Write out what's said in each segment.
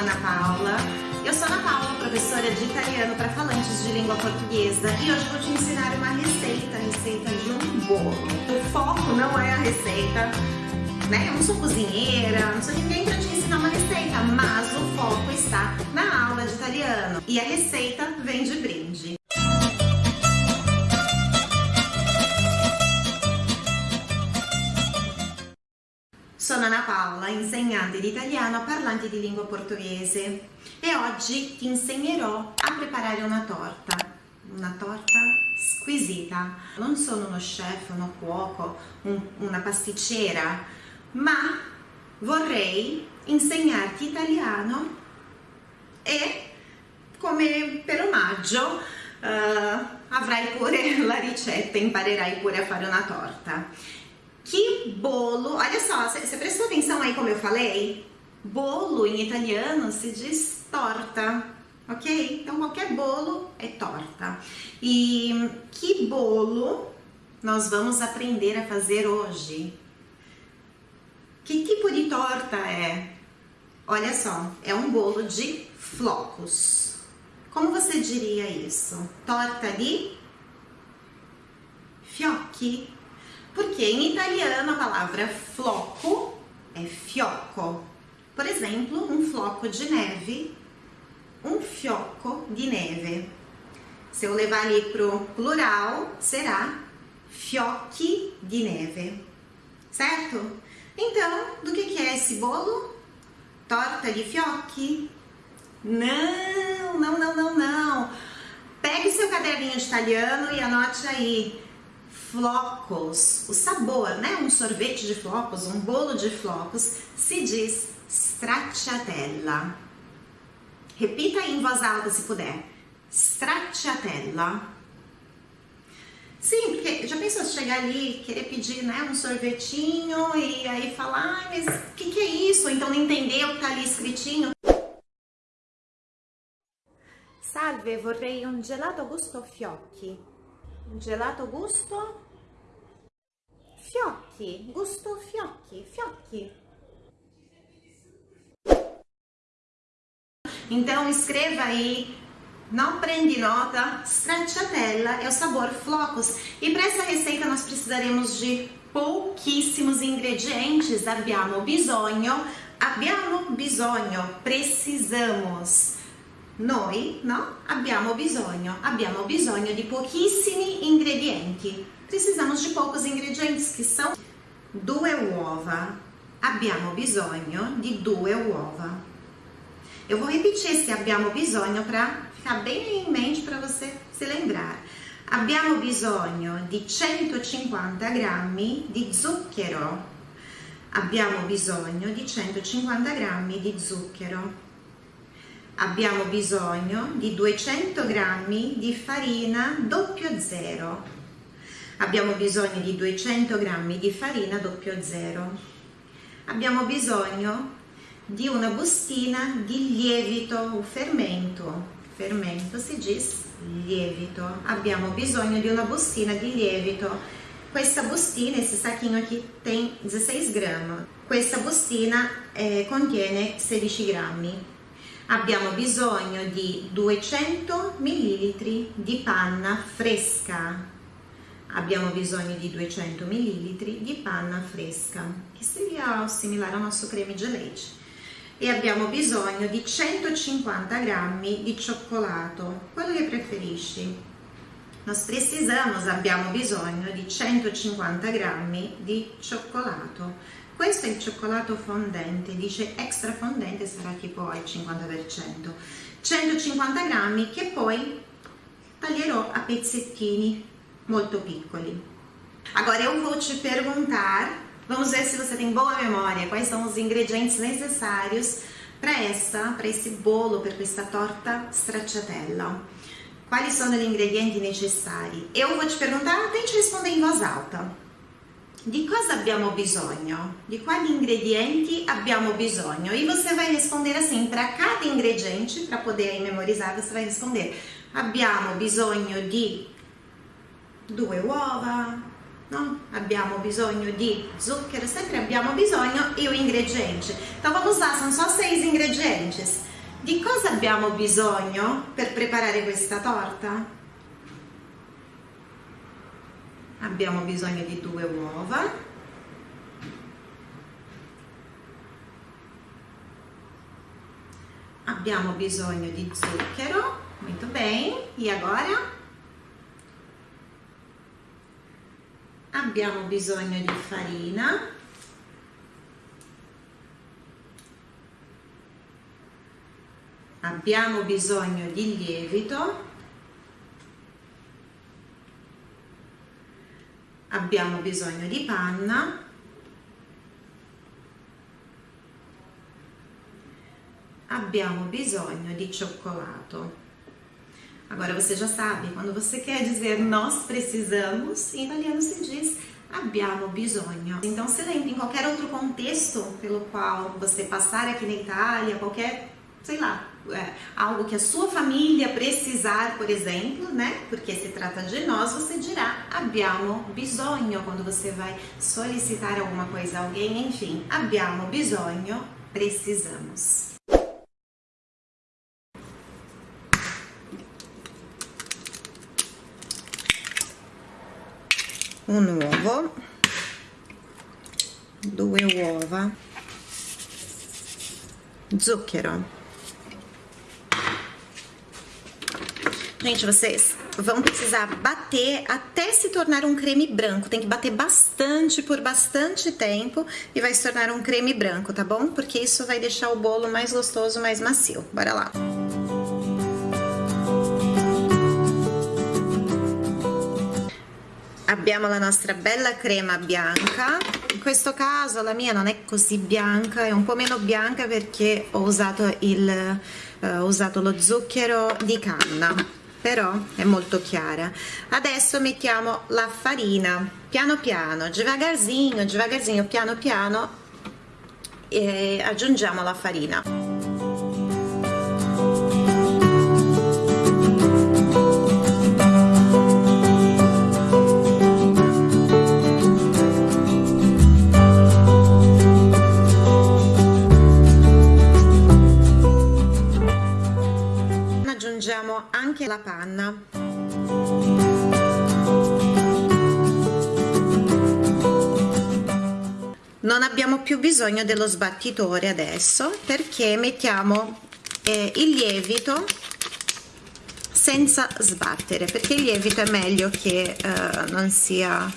Ana Paula. Eu sou Ana Paula, professora de italiano para falantes de língua portuguesa e hoje vou te ensinar uma receita, receita de um bolo. O foco não é a receita, né? Eu não sou cozinheira, não sou ninguém para te ensinar uma receita, mas o foco está na aula de italiano e a receita vem de brinde. Ana Paola, insegnante di italiano a parlanti di lingua portoghese e oggi ti insegnerò a preparare una torta, una torta squisita. Non sono uno chef, uno cuoco, un, una pasticcera, ma vorrei insegnarti italiano e come per omaggio uh, avrai pure la ricetta, imparerai pure a fare una torta. Que bolo, olha só, você prestou atenção aí como eu falei? Bolo em italiano se diz torta, ok? Então qualquer bolo é torta. E que bolo nós vamos aprender a fazer hoje? Que tipo de torta é? Olha só, é um bolo de flocos. Como você diria isso? Torta de fiocchi. Porque em italiano a palavra floco é fiocco. Por exemplo, um floco de neve, um fiocco de neve. Se eu levar ali pro plural, será fiocchi de neve, certo? Então, do que, que é esse bolo? Torta de fiocchi? Não, não, não, não, não. Pegue seu caderninho de italiano e anote aí flocos, o sabor, né? Um sorvete de flocos, um bolo de flocos, se diz stracciatella. Repita em voz alta se puder. Stracciatella. Sim, porque já pensou chegar ali, querer pedir né, um sorvetinho e aí falar, ah, mas o que, que é isso? Então não entender o que tá ali escritinho. Salve, vorrei un gelato gusto fiocchi. Gelato gusto fiocchi, gusto fiocchi, fiocchi. Então escreva aí, não prende nota, stracciatella é o sabor flocos. E para essa receita nós precisaremos de pouquíssimos ingredientes. Abbiamo bisogno, abbiamo bisogno, precisamos Noi, no? Abbiamo bisogno, abbiamo bisogno di pochissimi ingredienti. Precisamos de poucos ingredientes, que são due uova. Abbiamo bisogno di due uova. Eu vou repetir esse abbiamo bisogno para ficar bem em mente para você se lembrar. Abbiamo bisogno di 150 grammi di zucchero. Abbiamo bisogno di 150 grammi di zucchero abbiamo bisogno di 200 g di farina 00 abbiamo bisogno di 200 g di farina 00 abbiamo bisogno di una bustina di lievito fermento fermento si diz lievito. Abbiamo bisogno di una bustina di lievito. Questa bustina, esse saquinho aqui tem 16 grammi. Questa bustina eh, contiene 16 grammi abbiamo bisogno di 200 ml di panna fresca. Abbiamo bisogno di 200 ml di panna fresca. Che seria similare al nostro creme leite e abbiamo bisogno di 150 grammi di cioccolato. Quello che preferisci. Nós precisamos abbiamo bisogno di 150 grammi di cioccolato questo è il cioccolato fondente, dice extra fondente sarà tipo al 50%. 150 grammi che poi taglierò a pezzettini molto piccoli. Agora eu vou te perguntar, vamos ver se você tem boa memória, quais são os ingredientes necessários para essa, para esse bolo, per questa torta stracciatella. Quali sono gli ingredienti necessari? Eu vou te perguntar, tente responder em voz alta. Di cosa abbiamo bisogno? Di quali ingredienti abbiamo bisogno? E você vai responder assim, para cada ingrediente, para poder memorizar, você vai responder abbiamo bisogno di due uova, no? abbiamo bisogno di zucchero, sempre abbiamo bisogno e o ingrediente. Então vamos lá, são só seis ingredientes. Di cosa abbiamo bisogno per preparare questa torta? Abbiamo bisogno di due uova, abbiamo bisogno di zucchero, muito bem, e agora? Abbiamo bisogno di farina, abbiamo bisogno di lievito, abbiamo bisogno di panna, abbiamo bisogno di cioccolato. Agora você já sabe, quando você quer dizer nós precisamos, em italiano se diz abbiamo bisogno. Então se lembre em qualquer outro contexto pelo qual você passar aqui na Itália, qualquer, sei lá, é, algo que a sua família precisar, por exemplo, né? Porque se trata de nós, você dirá abbiamo bisogno quando você vai solicitar alguma coisa a alguém, enfim, abbiamo bisogno, precisamos. un uovo, due uova, zucchero. Gente, vocês vão precisar bater até se tornar um creme branco. Tem que bater bastante por bastante tempo e vai se tornar um creme branco, tá bom? Porque isso vai deixar o bolo mais gostoso, mais macio. Bora lá. abbiamo la nostra bella crema bianca in questo caso la mia non è così bianca è un po' meno bianca perché ho usato, il, eh, ho usato lo zucchero di canna però è molto chiara. Adesso mettiamo la farina piano piano devagarzinho devagarzinho piano piano e aggiungiamo la farina anche la panna. Non abbiamo più bisogno dello sbattitore adesso perché mettiamo eh, il lievito senza sbattere perché il lievito è meglio che eh, non sia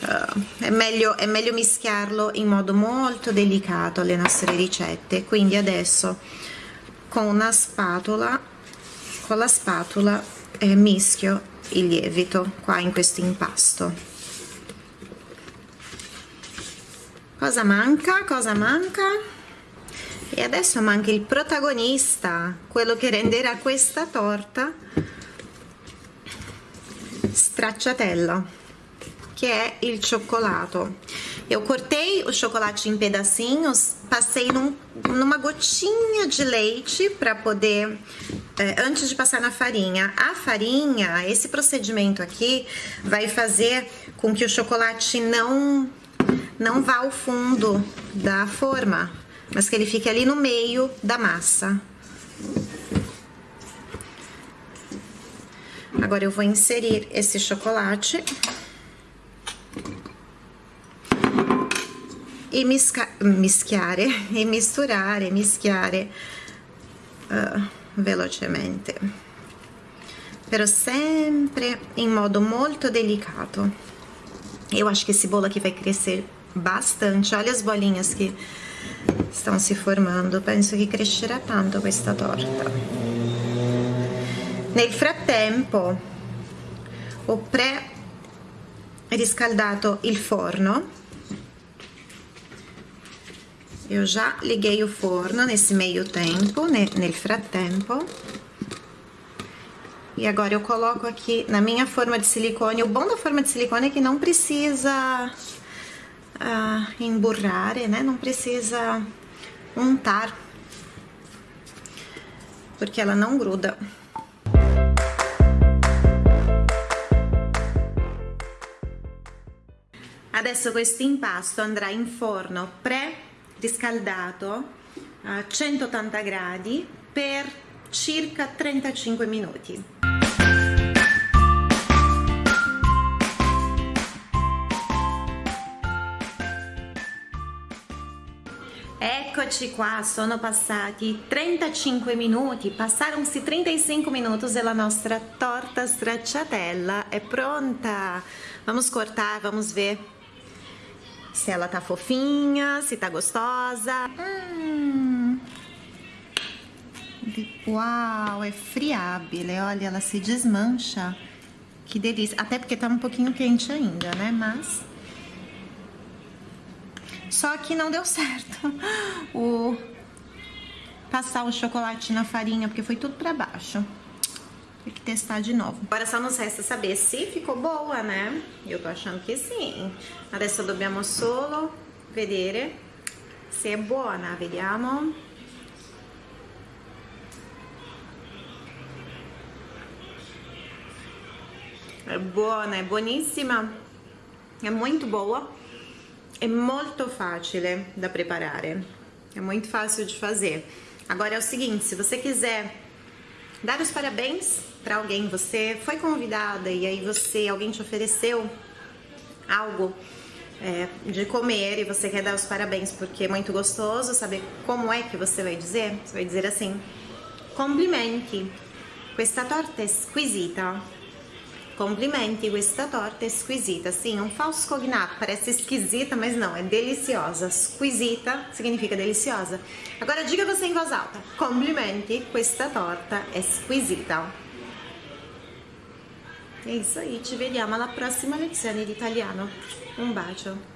uh, è, meglio, è meglio mischiarlo in modo molto delicato alle nostre ricette. Quindi adesso con una spatola con la spatola eh, mischio il lievito qua in questo impasto. Cosa manca? Cosa manca? E adesso manca il protagonista quello che renderà questa torta stracciatella que é o cioccolato. Eu cortei o chocolate em pedacinhos, passei num, numa gotinha de leite para poder, é, antes de passar na farinha. A farinha, esse procedimento aqui, vai fazer com que o chocolate não, não vá ao fundo da forma, mas que ele fique ali no meio da massa. Agora eu vou inserir esse chocolate e misca mischiare e misturare, mischiare uh, velocemente però sempre in modo molto delicato. Eu acho que esse bolo aqui vai crescer bastante olha as bolinhas que estão se formando. Penso che crescerà tanto questa torta. Nel frattempo ho pre riscaldato il forno eu já liguei o forno nesse meio tempo, nel frattempo. E agora eu coloco aqui na minha forma de silicone. O bom da forma de silicone é que não precisa uh, emburrar, né? Não precisa untar. Porque ela não gruda. Adesso questo impasto andrà in forno pré riscaldato a 180 gradi per circa 35 minuti. Eccoci qua, sono passati 35 minuti, passaram-se 35 minutos e a nostra torta stracciatella é pronta. Vamos cortar, vamos ver se ela tá fofinha, se tá gostosa. Hum. Uau, é friabile, olha, ela se desmancha. Que delícia, até porque tá um pouquinho quente ainda, né, mas... Só que não deu certo o passar o chocolate na farinha, porque foi tudo pra baixo. Tem que testar de novo. Agora só nos resta saber se ficou boa, né? Eu tô achando que sim. Adesso dobbiamo solo vedere se è buona, vediamo. É boa, é buonissima. É muito boa. É muito fácil da preparar. É muito fácil de fazer. Agora é o seguinte, se você quiser dar os parabéns para alguém, você foi convidada e aí você, alguém te ofereceu algo é, de comer e você quer dar os parabéns porque é muito gostoso, saber como é que você vai dizer? Você vai dizer assim, complimenti, questa torta è squisita. Complimenti, questa torta é squisita. Sim, um falso cognato, parece esquisita, mas não, é deliciosa. Squisita significa deliciosa. Agora diga você em voz alta. Complimenti, questa torta è squisita. É isso aí, ci vediamo alla prossima lezione di italiano. Un bacio.